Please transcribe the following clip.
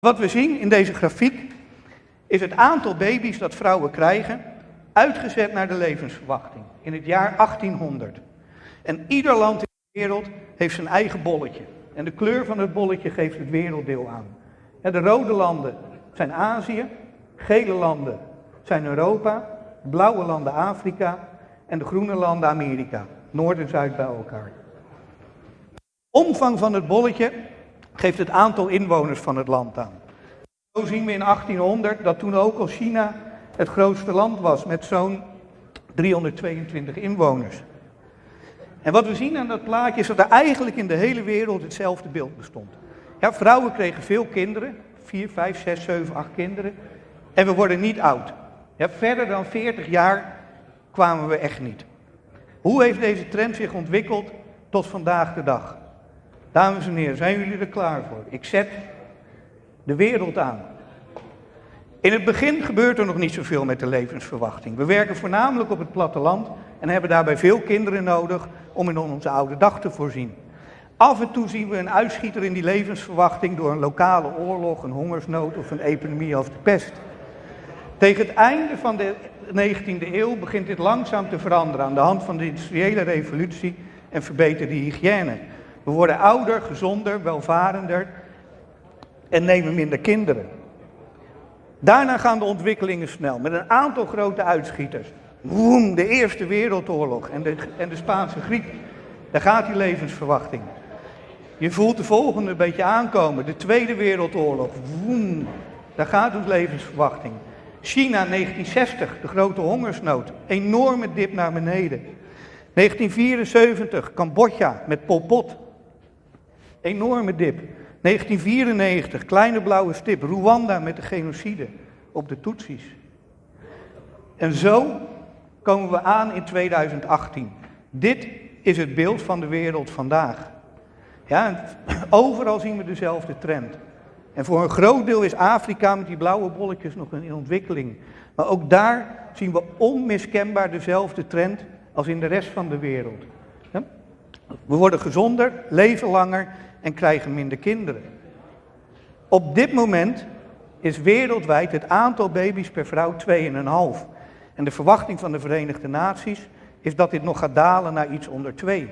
Wat we zien in deze grafiek is het aantal baby's dat vrouwen krijgen, uitgezet naar de levensverwachting in het jaar 1800. En ieder land in de wereld heeft zijn eigen bolletje. En de kleur van het bolletje geeft het werelddeel aan. de rode landen zijn Azië, gele landen zijn Europa, blauwe landen Afrika en de groene landen Amerika. Noord en Zuid bij elkaar. Omvang van het bolletje geeft het aantal inwoners van het land aan. Zo zien we in 1800 dat toen ook al China het grootste land was met zo'n 322 inwoners. En wat we zien aan dat plaatje is dat er eigenlijk in de hele wereld hetzelfde beeld bestond. Ja, vrouwen kregen veel kinderen, 4, 5, 6, 7, 8 kinderen. En we worden niet oud. Ja, verder dan 40 jaar kwamen we echt niet. Hoe heeft deze trend zich ontwikkeld tot vandaag de dag? Dames en heren, zijn jullie er klaar voor? Ik zet de wereld aan. In het begin gebeurt er nog niet zoveel met de levensverwachting. We werken voornamelijk op het platteland en hebben daarbij veel kinderen nodig om in onze oude dag te voorzien. Af en toe zien we een uitschieter in die levensverwachting door een lokale oorlog, een hongersnood of een epidemie als de pest. Tegen het einde van de 19e eeuw begint dit langzaam te veranderen aan de hand van de industriële revolutie en verbeterde hygiëne. We worden ouder, gezonder, welvarender en nemen minder kinderen. Daarna gaan de ontwikkelingen snel met een aantal grote uitschieters. Woem, de Eerste Wereldoorlog en de, en de Spaanse griep. Daar gaat die levensverwachting. Je voelt de volgende een beetje aankomen. De Tweede Wereldoorlog. Woem, daar gaat de levensverwachting. China 1960, de grote hongersnood. Enorme dip naar beneden. 1974, Cambodja met Pol Pot. Enorme dip. 1994, kleine blauwe stip, Rwanda met de genocide op de Tutsis. En zo komen we aan in 2018. Dit is het beeld van de wereld vandaag. Ja, overal zien we dezelfde trend. En voor een groot deel is Afrika met die blauwe bolletjes nog in ontwikkeling. Maar ook daar zien we onmiskenbaar dezelfde trend als in de rest van de wereld. We worden gezonder, leven langer en krijgen minder kinderen. Op dit moment is wereldwijd het aantal baby's per vrouw 2,5. En de verwachting van de Verenigde Naties is dat dit nog gaat dalen naar iets onder 2.